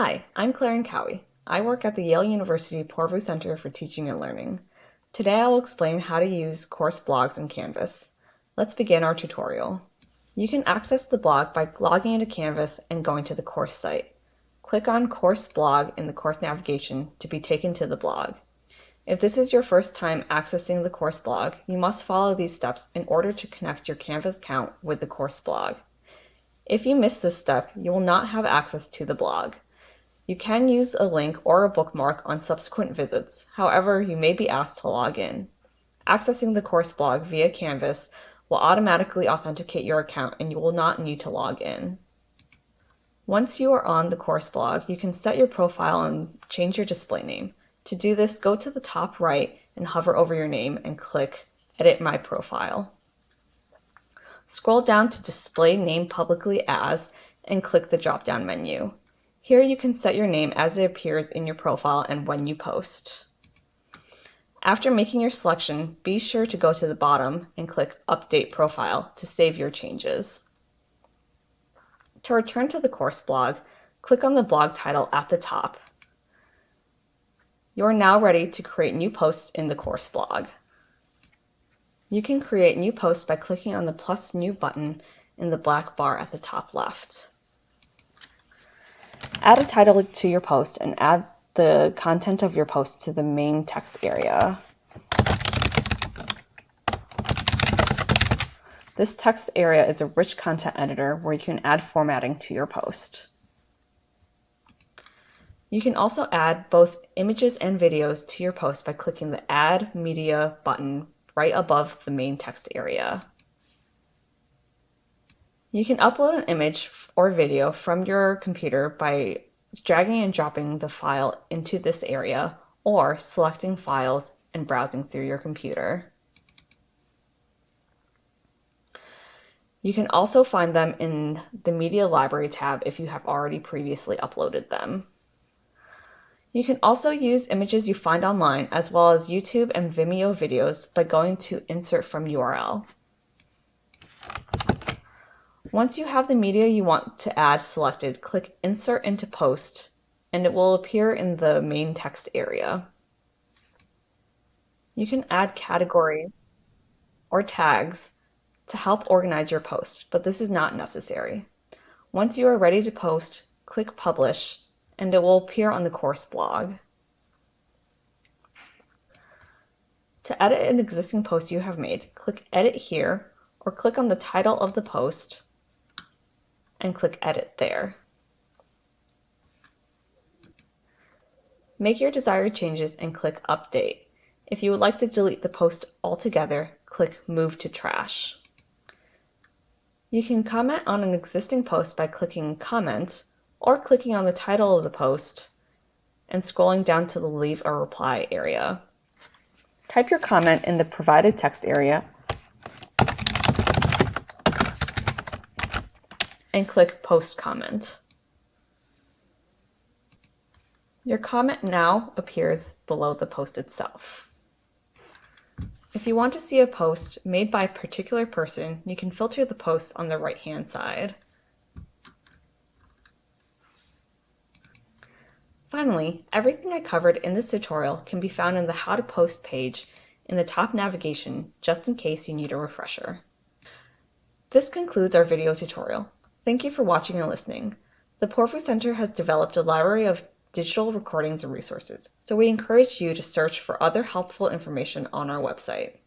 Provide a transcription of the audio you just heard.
Hi, I'm Claire Cowie. I work at the Yale University Poorvu Center for Teaching and Learning. Today I will explain how to use course blogs in Canvas. Let's begin our tutorial. You can access the blog by logging into Canvas and going to the course site. Click on Course Blog in the course navigation to be taken to the blog. If this is your first time accessing the course blog, you must follow these steps in order to connect your Canvas account with the course blog. If you miss this step, you will not have access to the blog. You can use a link or a bookmark on subsequent visits, however, you may be asked to log in. Accessing the course blog via Canvas will automatically authenticate your account and you will not need to log in. Once you are on the course blog, you can set your profile and change your display name. To do this, go to the top right and hover over your name and click Edit My Profile. Scroll down to Display Name Publicly As and click the drop-down menu. Here you can set your name as it appears in your profile and when you post. After making your selection, be sure to go to the bottom and click Update Profile to save your changes. To return to the course blog, click on the blog title at the top. You are now ready to create new posts in the course blog. You can create new posts by clicking on the plus new button in the black bar at the top left. Add a title to your post and add the content of your post to the main text area. This text area is a rich content editor where you can add formatting to your post. You can also add both images and videos to your post by clicking the Add Media button right above the main text area. You can upload an image or video from your computer by dragging and dropping the file into this area or selecting files and browsing through your computer. You can also find them in the Media Library tab if you have already previously uploaded them. You can also use images you find online as well as YouTube and Vimeo videos by going to Insert from URL. Once you have the media you want to add selected, click Insert into Post and it will appear in the main text area. You can add categories or tags to help organize your post, but this is not necessary. Once you are ready to post, click Publish and it will appear on the course blog. To edit an existing post you have made, click Edit here or click on the title of the post and click Edit there. Make your desired changes and click Update. If you would like to delete the post altogether, click Move to Trash. You can comment on an existing post by clicking Comment or clicking on the title of the post and scrolling down to the Leave a Reply area. Type your comment in the provided text area and click Post Comment. Your comment now appears below the post itself. If you want to see a post made by a particular person, you can filter the posts on the right-hand side. Finally, everything I covered in this tutorial can be found in the How to Post page in the top navigation, just in case you need a refresher. This concludes our video tutorial. Thank you for watching and listening. The Poorvu Center has developed a library of digital recordings and resources, so we encourage you to search for other helpful information on our website.